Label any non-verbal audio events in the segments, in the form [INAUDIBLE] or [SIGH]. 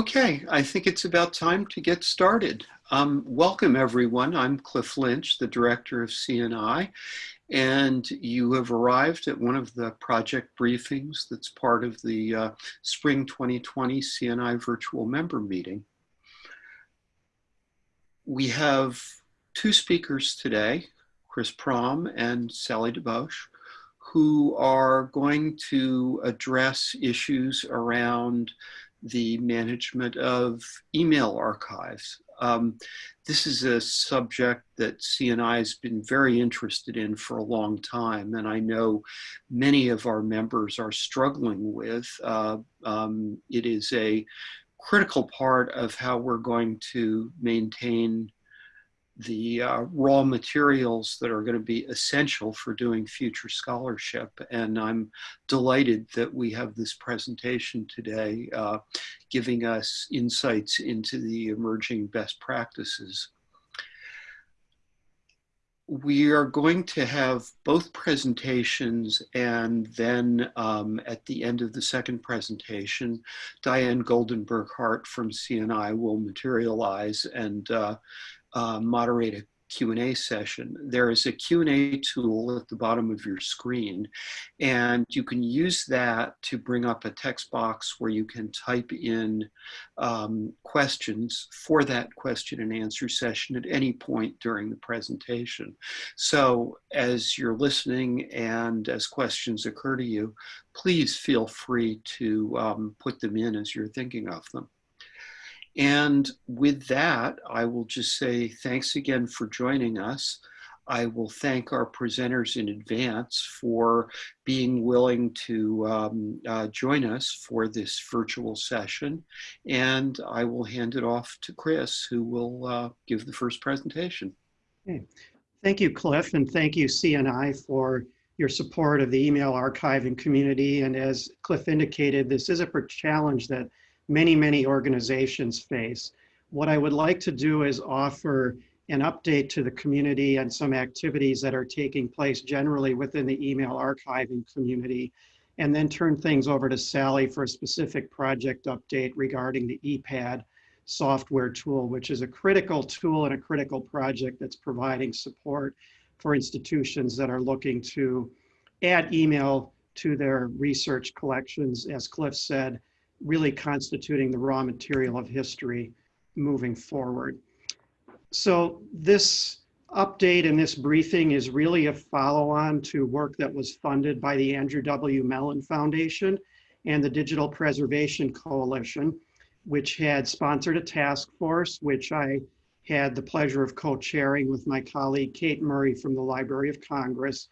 Okay, I think it's about time to get started. Um, welcome everyone. I'm Cliff Lynch, the director of CNI, and you have arrived at one of the project briefings that's part of the uh, Spring 2020 CNI virtual member meeting. We have two speakers today, Chris Prom and Sally DeBauche, who are going to address issues around the management of email archives. Um, this is a subject that CNI has been very interested in for a long time, and I know many of our members are struggling with. Uh, um, it is a critical part of how we're going to maintain the uh, raw materials that are going to be essential for doing future scholarship. And I'm delighted that we have this presentation today uh, giving us insights into the emerging best practices. We are going to have both presentations and then um, at the end of the second presentation, Diane Goldenberg Hart from CNI will materialize and uh, uh, moderate a Q&A session. There is a Q&A tool at the bottom of your screen, and you can use that to bring up a text box where you can type in um, questions for that question and answer session at any point during the presentation. So as you're listening and as questions occur to you, please feel free to um, put them in as you're thinking of them. And with that, I will just say thanks again for joining us. I will thank our presenters in advance for being willing to um, uh, join us for this virtual session. And I will hand it off to Chris, who will uh, give the first presentation. Okay. Thank you, Cliff, and thank you, CNI, for your support of the email archiving community. And as Cliff indicated, this is a challenge that many, many organizations face. What I would like to do is offer an update to the community and some activities that are taking place generally within the email archiving community, and then turn things over to Sally for a specific project update regarding the ePADD software tool, which is a critical tool and a critical project that's providing support for institutions that are looking to add email to their research collections, as Cliff said, really constituting the raw material of history moving forward. So this update and this briefing is really a follow-on to work that was funded by the Andrew W. Mellon Foundation and the Digital Preservation Coalition, which had sponsored a task force, which I had the pleasure of co-chairing with my colleague Kate Murray from the Library of Congress,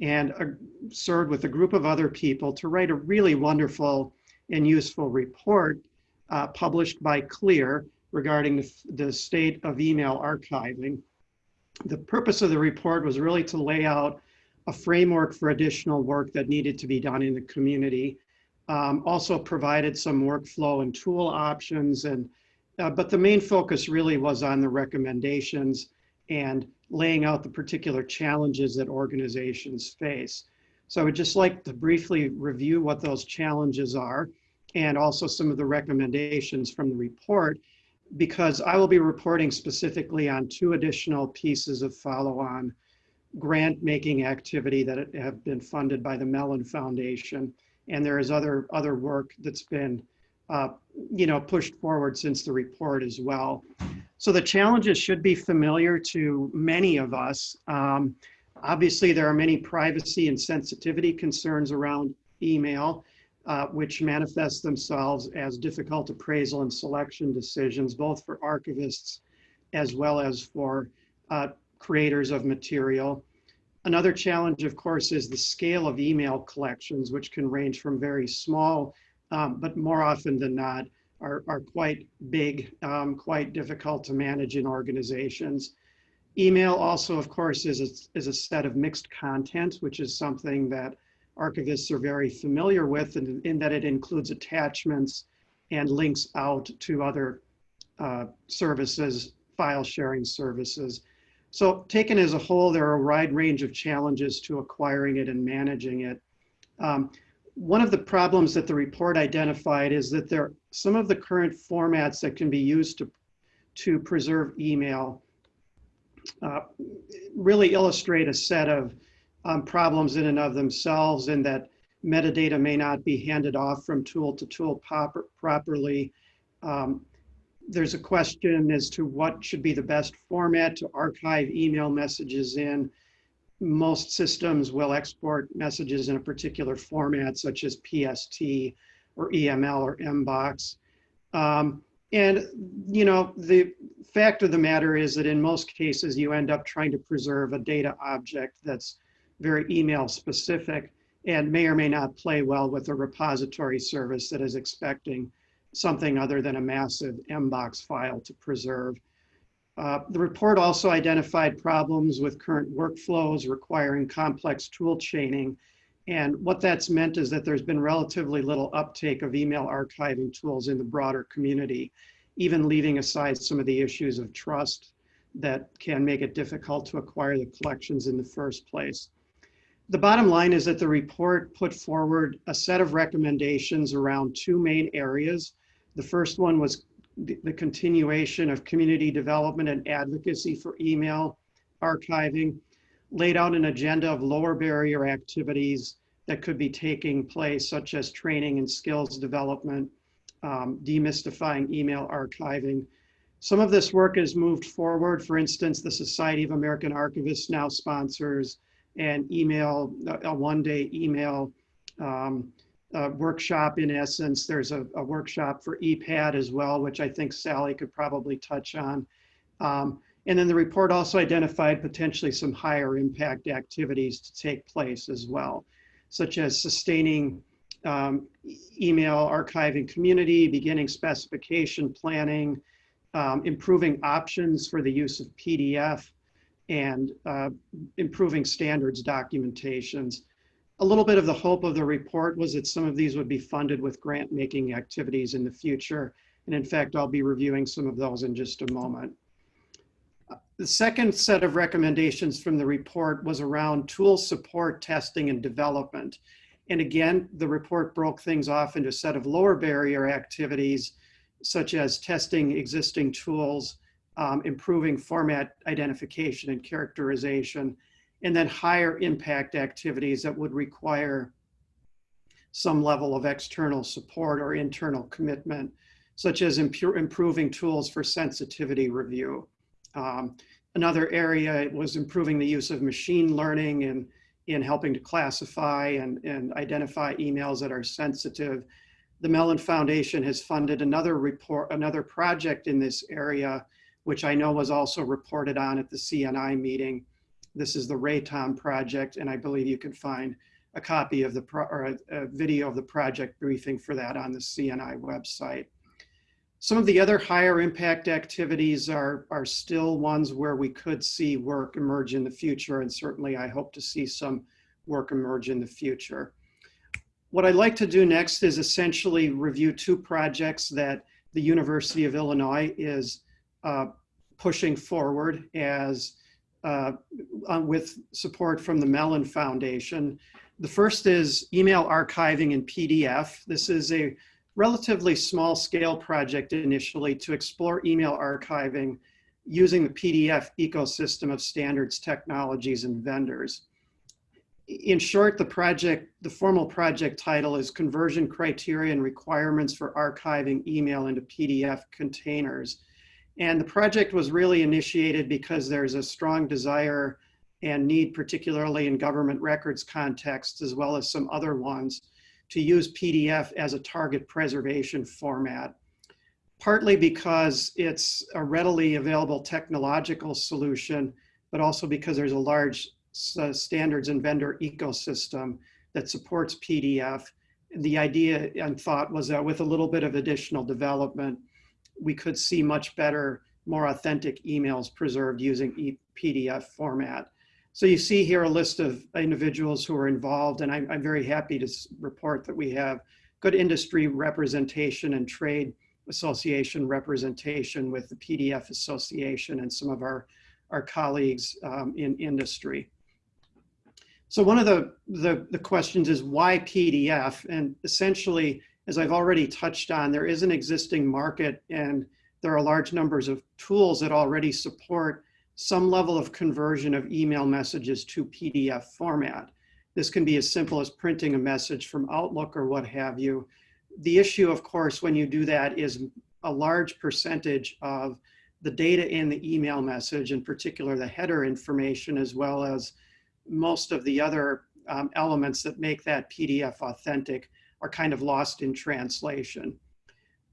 and uh, served with a group of other people to write a really wonderful and useful report uh, published by CLIR regarding the, the state of email archiving. The purpose of the report was really to lay out a framework for additional work that needed to be done in the community. Um, also provided some workflow and tool options, and uh, but the main focus really was on the recommendations and laying out the particular challenges that organizations face. So I would just like to briefly review what those challenges are and also some of the recommendations from the report because I will be reporting specifically on two additional pieces of follow-on grant making activity that have been funded by the Mellon Foundation. And there is other, other work that's been uh, you know, pushed forward since the report as well. So the challenges should be familiar to many of us. Um, obviously, there are many privacy and sensitivity concerns around email uh, which manifest themselves as difficult appraisal and selection decisions, both for archivists as well as for uh, creators of material. Another challenge, of course, is the scale of email collections, which can range from very small, um, but more often than not, are, are quite big, um, quite difficult to manage in organizations. Email also, of course, is a, is a set of mixed content, which is something that archivists are very familiar with in, in that it includes attachments and links out to other uh, services, file sharing services. So taken as a whole, there are a wide range of challenges to acquiring it and managing it. Um, one of the problems that the report identified is that there are some of the current formats that can be used to, to preserve email uh, really illustrate a set of um, problems in and of themselves in that metadata may not be handed off from tool to tool proper, properly. Um, there's a question as to what should be the best format to archive email messages in. Most systems will export messages in a particular format, such as PST or EML or MBOX. Um, and, you know, the fact of the matter is that in most cases, you end up trying to preserve a data object that's very email specific and may or may not play well with a repository service that is expecting something other than a massive MBOX file to preserve. Uh, the report also identified problems with current workflows requiring complex tool chaining. And what that's meant is that there's been relatively little uptake of email archiving tools in the broader community, even leaving aside some of the issues of trust that can make it difficult to acquire the collections in the first place. The bottom line is that the report put forward a set of recommendations around two main areas the first one was the continuation of community development and advocacy for email archiving, laid out an agenda of lower barrier activities that could be taking place, such as training and skills development, um, demystifying email archiving. Some of this work has moved forward. For instance, the Society of American Archivists now sponsors an email, a one-day email um, workshop in essence. There's a, a, workshop for ePADD as well, which I think Sally could probably touch on. Um, and then the report also identified potentially some higher impact activities to take place as well, such as sustaining um, email archiving community, beginning specification planning, um, improving options for the use of PDF, and uh, improving standards documentations a little bit of the hope of the report was that some of these would be funded with grant making activities in the future. And in fact, I'll be reviewing some of those in just a moment. The second set of recommendations from the report was around tool support, testing, and development. And again, the report broke things off into a set of lower barrier activities, such as testing existing tools, um, improving format identification and characterization, and then higher impact activities that would require some level of external support or internal commitment, such as improving tools for sensitivity review. Um, another area was improving the use of machine learning and in helping to classify and, and identify emails that are sensitive. The Mellon Foundation has funded another report, another project in this area, which I know was also reported on at the CNI meeting, this is the RATOM project, and I believe you can find a copy of the, or a, a video of the project briefing for that on the CNI website. Some of the other higher impact activities are, are still ones where we could see work emerge in the future, and certainly I hope to see some work emerge in the future. What I'd like to do next is essentially review two projects that the University of Illinois is uh, pushing forward as uh, with support from the Mellon Foundation. The first is email archiving in PDF. This is a relatively small scale project initially to explore email archiving using the PDF ecosystem of standards, technologies, and vendors. In short, the project, the formal project title is Conversion Criteria and Requirements for Archiving Email into PDF Containers. And the project was really initiated because there's a strong desire and need, particularly in government records contexts, as well as some other ones, to use PDF as a target preservation format. Partly because it's a readily available technological solution, but also because there's a large uh, standards and vendor ecosystem that supports PDF. The idea and thought was that with a little bit of additional development, we could see much better, more authentic emails preserved using e PDF format. So you see here a list of individuals who are involved, and I'm, I'm very happy to report that we have good industry representation and trade association representation with the PDF Association and some of our, our colleagues um, in industry. So one of the, the, the questions is why PDF? And essentially, as I've already touched on, there is an existing market and there are large numbers of tools that already support some level of conversion of email messages to PDF format. This can be as simple as printing a message from Outlook or what have you. The issue, of course, when you do that is a large percentage of the data in the email message, in particular the header information, as well as most of the other um, elements that make that PDF authentic are kind of lost in translation.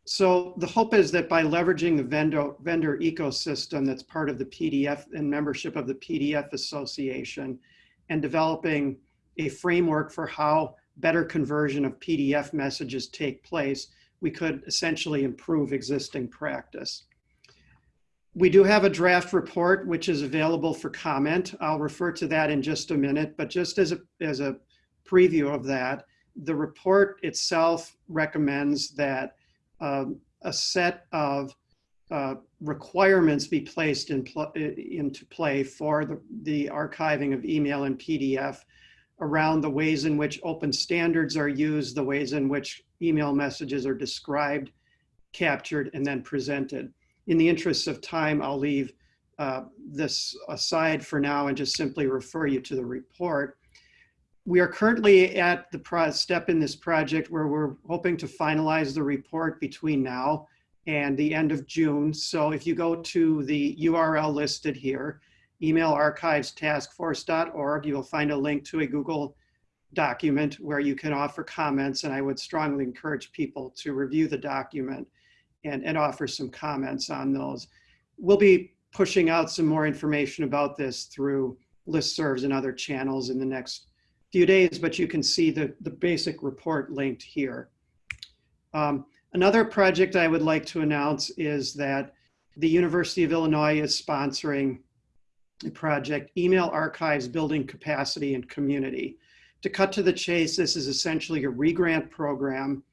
So the hope is that by leveraging the vendor, vendor ecosystem that's part of the PDF and membership of the PDF Association and developing a framework for how better conversion of PDF messages take place, we could essentially improve existing practice. We do have a draft report which is available for comment. I'll refer to that in just a minute, but just as a, as a preview of that, the report itself recommends that um, a set of uh, requirements be placed in pl into play for the, the archiving of email and PDF around the ways in which open standards are used, the ways in which email messages are described, captured, and then presented. In the interest of time, I'll leave uh, this aside for now and just simply refer you to the report. We are currently at the step in this project where we're hoping to finalize the report between now and the end of June. So if you go to the URL listed here, emailarchivestaskforce.org, you will find a link to a Google document where you can offer comments and I would strongly encourage people to review the document and, and offer some comments on those. We'll be pushing out some more information about this through listservs and other channels in the next few days, but you can see the, the basic report linked here. Um, another project I would like to announce is that the University of Illinois is sponsoring a project, Email Archives Building Capacity and Community. To cut to the chase, this is essentially a regrant program.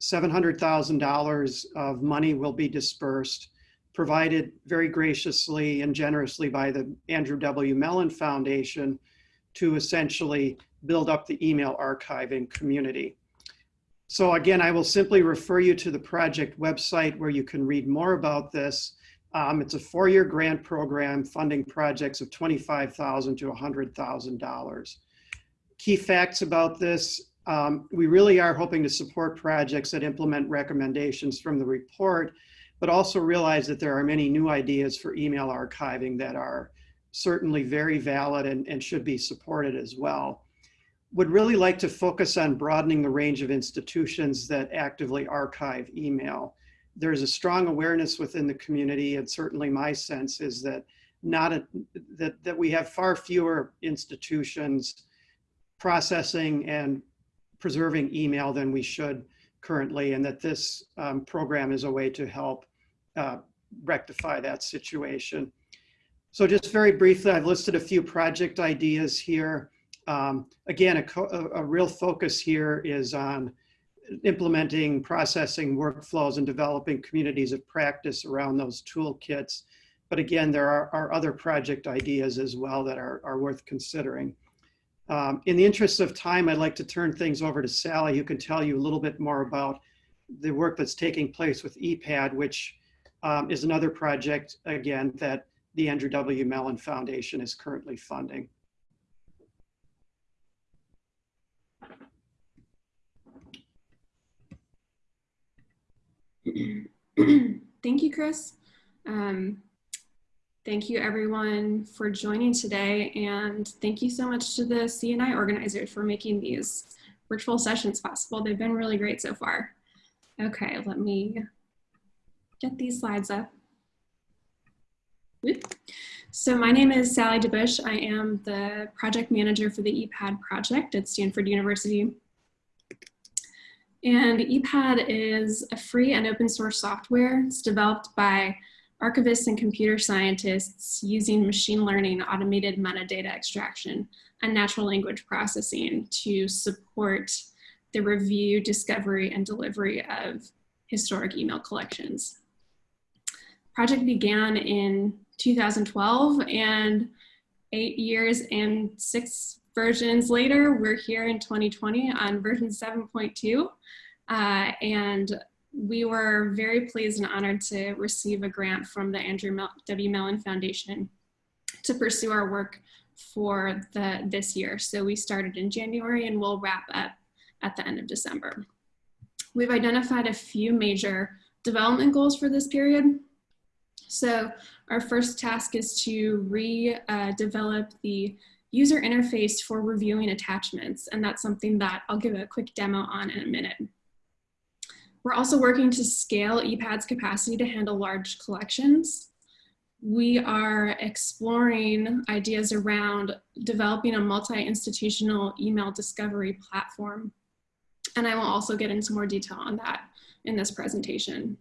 $700,000 of money will be dispersed, provided very graciously and generously by the Andrew W. Mellon Foundation to essentially build up the email archiving community. So again, I will simply refer you to the project website where you can read more about this. Um, it's a four-year grant program funding projects of $25,000 to $100,000. Key facts about this, um, we really are hoping to support projects that implement recommendations from the report, but also realize that there are many new ideas for email archiving that are certainly very valid and, and should be supported as well would really like to focus on broadening the range of institutions that actively archive email. There's a strong awareness within the community, and certainly my sense is that not a, that, that we have far fewer institutions processing and preserving email than we should currently, and that this um, program is a way to help uh, rectify that situation. So just very briefly, I've listed a few project ideas here. Um, again, a, a, real focus here is on implementing processing workflows and developing communities of practice around those toolkits. But again, there are, are other project ideas as well that are, are worth considering. Um, in the interest of time, I'd like to turn things over to Sally, who can tell you a little bit more about the work that's taking place with ePADD, which um, is another project, again, that the Andrew W. Mellon Foundation is currently funding. [CLEARS THROAT] thank you, Chris. Um, thank you everyone for joining today and thank you so much to the CNI organizers for making these virtual sessions possible. They've been really great so far. Okay, let me get these slides up. So my name is Sally DeBauche. I am the project manager for the ePADD project at Stanford University. And ePADD is a free and open source software. It's developed by archivists and computer scientists using machine learning, automated metadata extraction, and natural language processing to support the review, discovery, and delivery of historic email collections. Project began in 2012 and eight years and six versions later, we're here in 2020 on version 7.2. Uh, and we were very pleased and honored to receive a grant from the Andrew Mel W. Mellon Foundation to pursue our work for the this year. So we started in January and we'll wrap up at the end of December. We've identified a few major development goals for this period. So our first task is to redevelop uh, the user interface for reviewing attachments. And that's something that I'll give a quick demo on in a minute. We're also working to scale ePADD's capacity to handle large collections. We are exploring ideas around developing a multi-institutional email discovery platform. And I will also get into more detail on that in this presentation.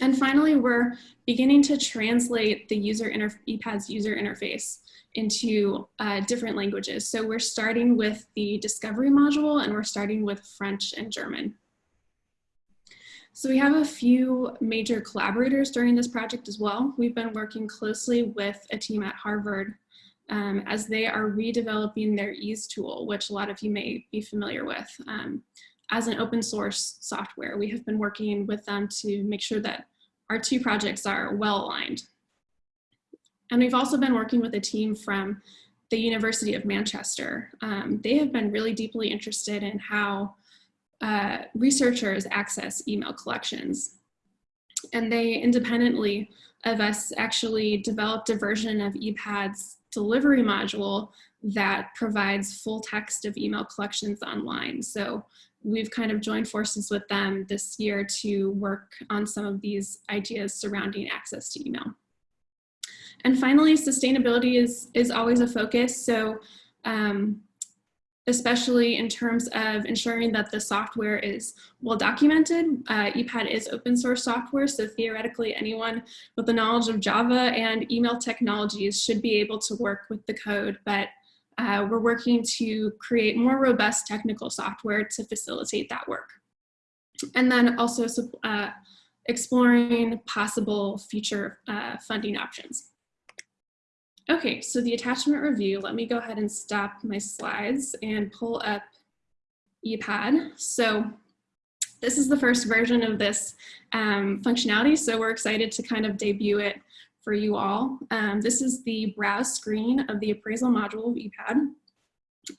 And finally, we're beginning to translate the user ePADD's user interface into uh, different languages. So we're starting with the discovery module and we're starting with French and German. So we have a few major collaborators during this project as well. We've been working closely with a team at Harvard um, as they are redeveloping their EASE tool, which a lot of you may be familiar with. Um, as an open source software, we have been working with them to make sure that our two projects are well aligned. And we've also been working with a team from the University of Manchester. Um, they have been really deeply interested in how uh, researchers access email collections. And they independently of us actually developed a version of ePADD's delivery module that provides full text of email collections online. So we've kind of joined forces with them this year to work on some of these ideas surrounding access to email. And finally, sustainability is, is always a focus. So um, especially in terms of ensuring that the software is well documented. Uh, ePADD is open source software, so theoretically anyone with the knowledge of Java and email technologies should be able to work with the code, but uh, we're working to create more robust technical software to facilitate that work. And then also uh, exploring possible future uh, funding options. Okay, so the attachment review, let me go ahead and stop my slides and pull up ePADD. So this is the first version of this um, functionality, so we're excited to kind of debut it for you all. Um, this is the browse screen of the appraisal module of ePADD.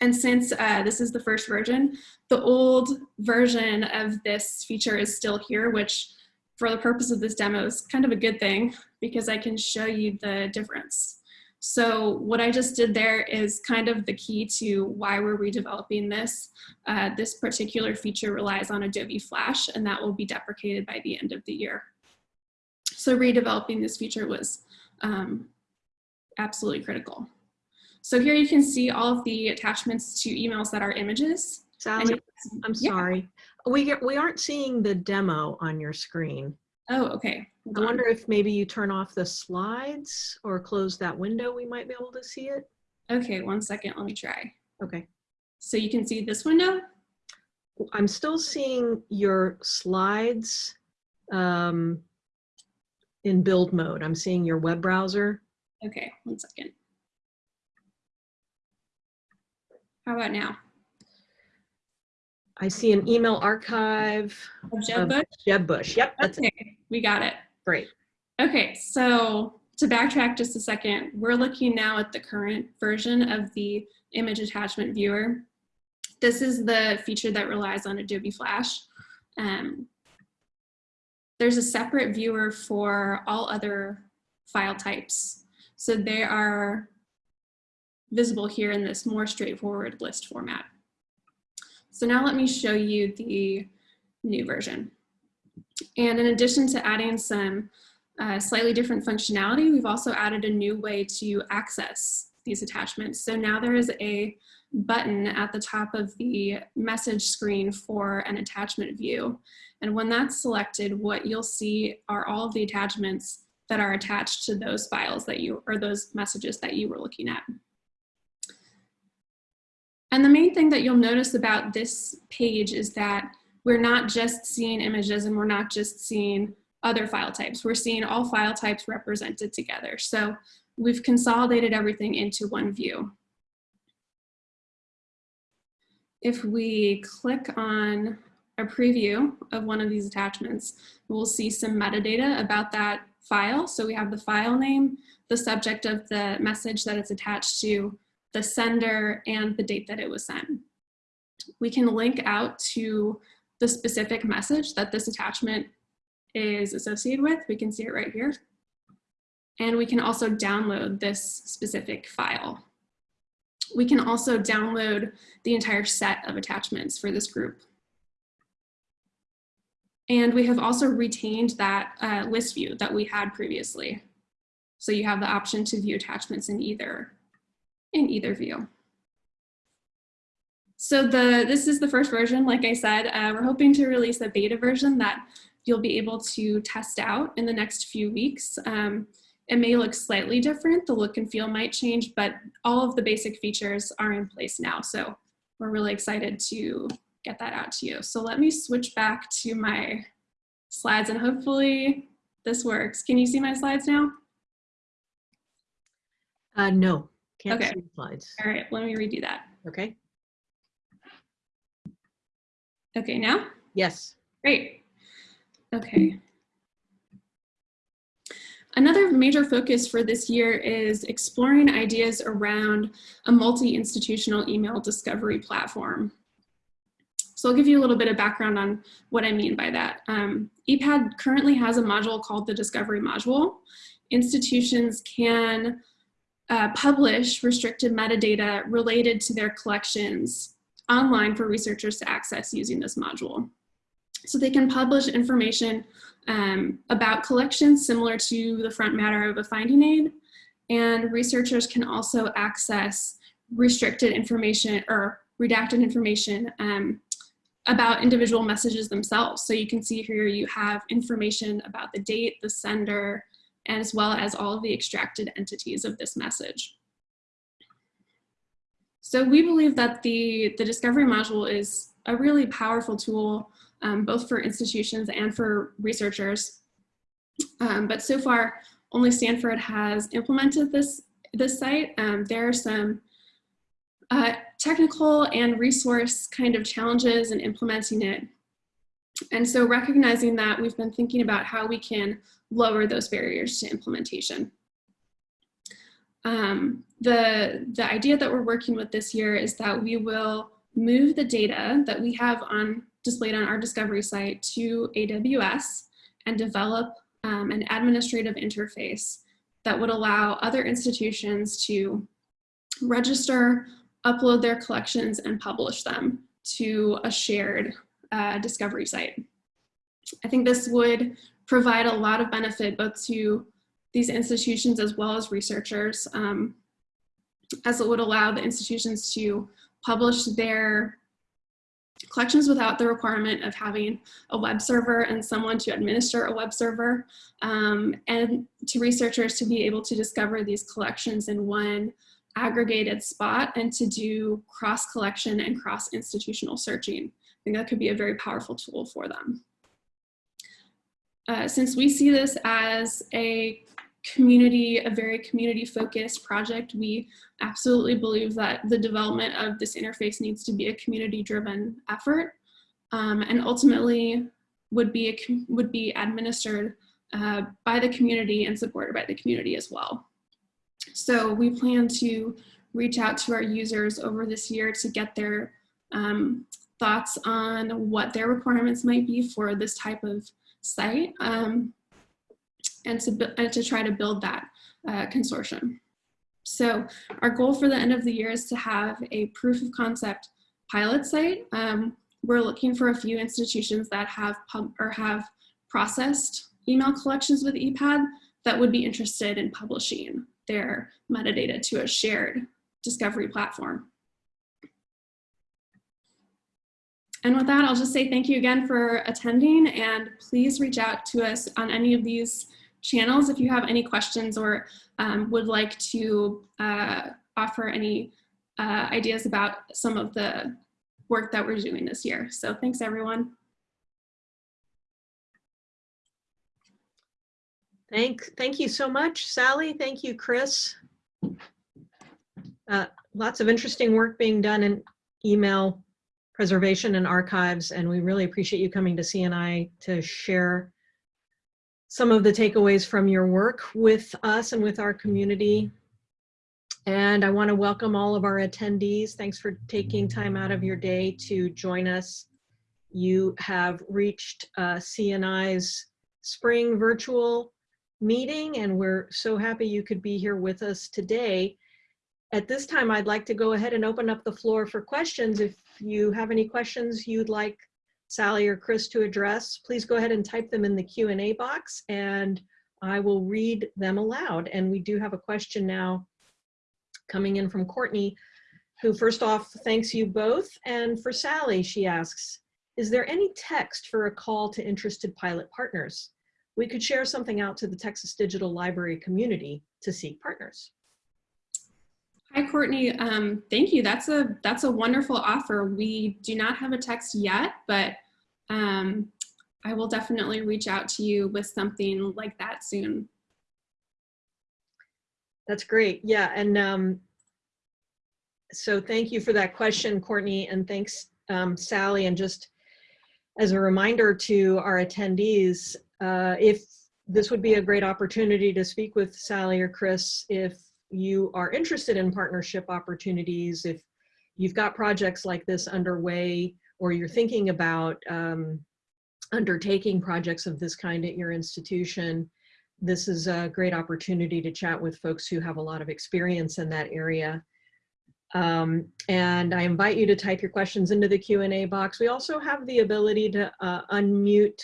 And since uh, this is the first version, the old version of this feature is still here, which for the purpose of this demo is kind of a good thing because I can show you the difference. So what I just did there is kind of the key to why we're redeveloping this. Uh, this particular feature relies on Adobe Flash and that will be deprecated by the end of the year. So redeveloping this feature was um, absolutely critical. So here you can see all of the attachments to emails that are images. Sally, I'm yeah. sorry. We, get, we aren't seeing the demo on your screen. Oh, okay. I wonder if maybe you turn off the slides or close that window, we might be able to see it. Okay, one second, let me try. Okay. So you can see this window? I'm still seeing your slides um, in build mode. I'm seeing your web browser. Okay, one second. How about now? I see an email archive. Of Jeb Bush? Jeb Bush, yep. okay, it. we got it. Great. Okay, so to backtrack just a second, we're looking now at the current version of the image attachment viewer. This is the feature that relies on Adobe Flash. Um, there's a separate viewer for all other file types. So they are visible here in this more straightforward list format. So now let me show you the new version. And in addition to adding some uh, slightly different functionality, we've also added a new way to access these attachments. So now there is a button at the top of the message screen for an attachment view. And when that's selected, what you'll see are all of the attachments that are attached to those files that you, or those messages that you were looking at. And the main thing that you'll notice about this page is that we're not just seeing images and we're not just seeing other file types. We're seeing all file types represented together. So we've consolidated everything into one view. If we click on a preview of one of these attachments, we'll see some metadata about that file. So we have the file name, the subject of the message that it's attached to, the sender, and the date that it was sent. We can link out to the specific message that this attachment is associated with. We can see it right here. And we can also download this specific file. We can also download the entire set of attachments for this group. And we have also retained that uh, list view that we had previously. So you have the option to view attachments in either, in either view. So the this is the first version, like I said, uh, we're hoping to release a beta version that you'll be able to test out in the next few weeks. Um, it may look slightly different, the look and feel might change, but all of the basic features are in place now. So we're really excited to get that out to you. So let me switch back to my slides and hopefully this works. Can you see my slides now? Uh, no, can't Okay. see the slides. All right, let me redo that. Okay, Okay, now? yes. Great. Okay. Another major focus for this year is exploring ideas around a multi-institutional email discovery platform. So I'll give you a little bit of background on what I mean by that. Um, ePADD currently has a module called the Discovery Module. Institutions can uh, publish restricted metadata related to their collections online for researchers to access using this module. So they can publish information um, about collections similar to the front matter of a finding aid. And researchers can also access restricted information or redacted information um, about individual messages themselves. So you can see here you have information about the date, the sender, as well as all of the extracted entities of this message. So we believe that the, the discovery module is a really powerful tool um, both for institutions and for researchers. Um, but so far, only Stanford has implemented this, this site. Um, there are some uh, technical and resource kind of challenges in implementing it. And so recognizing that, we've been thinking about how we can lower those barriers to implementation. Um, the, the idea that we're working with this year is that we will move the data that we have on displayed on our discovery site to AWS and develop um, an administrative interface that would allow other institutions to register, upload their collections, and publish them to a shared uh, discovery site. I think this would provide a lot of benefit both to these institutions as well as researchers, um, as it would allow the institutions to publish their collections without the requirement of having a web server and someone to administer a web server, um, and to researchers to be able to discover these collections in one aggregated spot and to do cross collection and cross institutional searching. I think that could be a very powerful tool for them. Uh, since we see this as a community, a very community focused project. We absolutely believe that the development of this interface needs to be a community driven effort um, and ultimately would be, a, would be administered uh, by the community and supported by the community as well. So we plan to reach out to our users over this year to get their um, thoughts on what their requirements might be for this type of site. Um, and to, and to try to build that uh, consortium. So our goal for the end of the year is to have a proof of concept pilot site. Um, we're looking for a few institutions that have pub or have processed email collections with ePADD that would be interested in publishing their metadata to a shared discovery platform. And with that, I'll just say thank you again for attending and please reach out to us on any of these channels if you have any questions or um, would like to uh, offer any uh, ideas about some of the work that we're doing this year. So thanks everyone. Thank, thank you so much, Sally. Thank you, Chris. Uh, lots of interesting work being done in email Preservation and Archives, and we really appreciate you coming to CNI to share some of the takeaways from your work with us and with our community. And I want to welcome all of our attendees. Thanks for taking time out of your day to join us. You have reached uh, CNI's spring virtual meeting, and we're so happy you could be here with us today. At this time, I'd like to go ahead and open up the floor for questions. If you have any questions you'd like Sally or Chris to address, please go ahead and type them in the Q&A box and I will read them aloud. And we do have a question now coming in from Courtney, who first off thanks you both. And for Sally, she asks, is there any text for a call to interested pilot partners? We could share something out to the Texas Digital Library community to seek partners. Hi, Courtney. Um, thank you. That's a that's a wonderful offer. We do not have a text yet, but um, I will definitely reach out to you with something like that soon. That's great. Yeah, and um, so thank you for that question, Courtney, and thanks, um, Sally. And just as a reminder to our attendees, uh, if this would be a great opportunity to speak with Sally or Chris if you are interested in partnership opportunities, if you've got projects like this underway, or you're thinking about um, undertaking projects of this kind at your institution, this is a great opportunity to chat with folks who have a lot of experience in that area. Um, and I invite you to type your questions into the Q&A box. We also have the ability to uh, unmute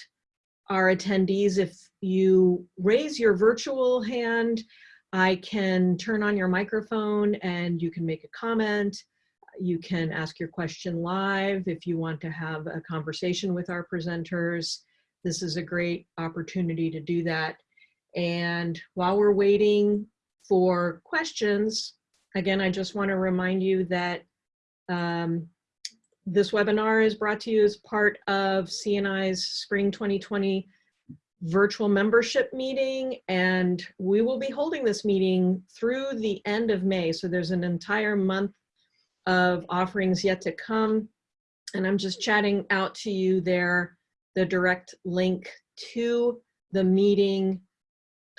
our attendees. If you raise your virtual hand, I can turn on your microphone and you can make a comment. You can ask your question live if you want to have a conversation with our presenters. This is a great opportunity to do that. And while we're waiting for questions, again, I just want to remind you that um, this webinar is brought to you as part of CNI's Spring 2020 virtual membership meeting and we will be holding this meeting through the end of May. So there's an entire month of offerings yet to come. And I'm just chatting out to you there, the direct link to the meeting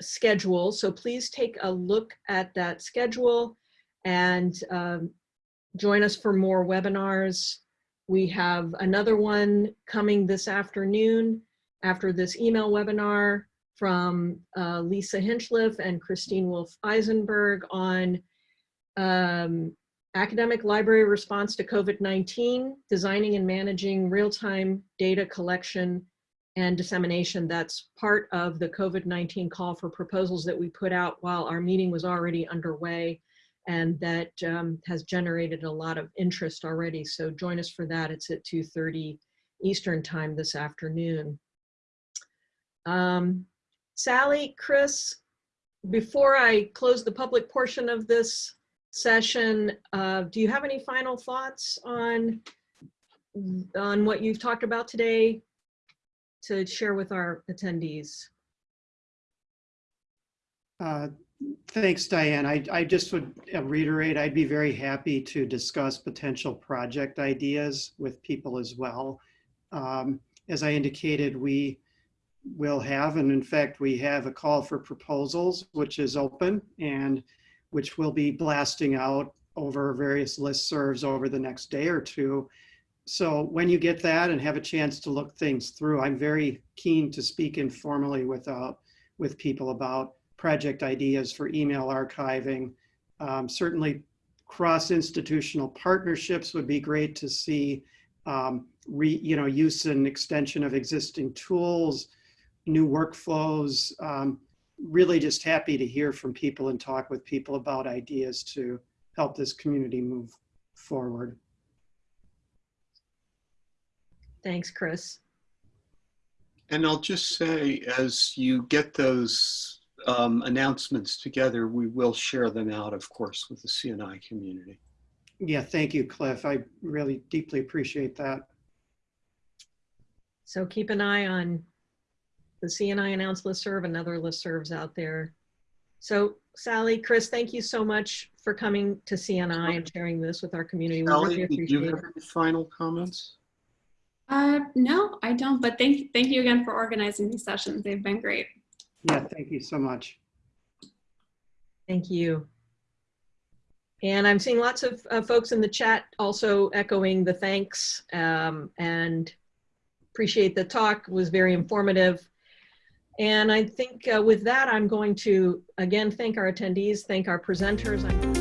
schedule. So please take a look at that schedule and um, join us for more webinars. We have another one coming this afternoon after this email webinar from uh, Lisa Hinchliff and Christine Wolf Eisenberg on um, academic library response to COVID-19, designing and managing real-time data collection and dissemination. That's part of the COVID-19 call for proposals that we put out while our meeting was already underway and that um, has generated a lot of interest already. So join us for that. It's at 2.30 Eastern time this afternoon. Um, Sally, Chris, before I close the public portion of this session, uh, do you have any final thoughts on, on what you've talked about today to share with our attendees? Uh, Thanks, Diane. I, I just would uh, reiterate, I'd be very happy to discuss potential project ideas with people as well. Um, as I indicated, we will have, and in fact, we have a call for proposals, which is open and which will be blasting out over various listservs over the next day or two. So when you get that and have a chance to look things through, I'm very keen to speak informally with, uh, with people about project ideas for email archiving. Um, certainly cross-institutional partnerships would be great to see, um, re, you know, use and extension of existing tools, new workflows. Um, really just happy to hear from people and talk with people about ideas to help this community move forward. Thanks, Chris. And I'll just say, as you get those um, announcements together, we will share them out, of course, with the CNI community. Yeah, thank you, Cliff. I really deeply appreciate that. So keep an eye on the CNI announced listserv and other listservs out there. So Sally, Chris, thank you so much for coming to CNI and sharing this with our community. We really Sally, do you have any final comments? Uh, no, I don't, but thank, thank you again for organizing these sessions. They've been great. Yeah, thank you so much. Thank you. And I'm seeing lots of uh, folks in the chat also echoing the thanks um, and appreciate the talk was very informative. And I think uh, with that, I'm going to again thank our attendees, thank our presenters. I'm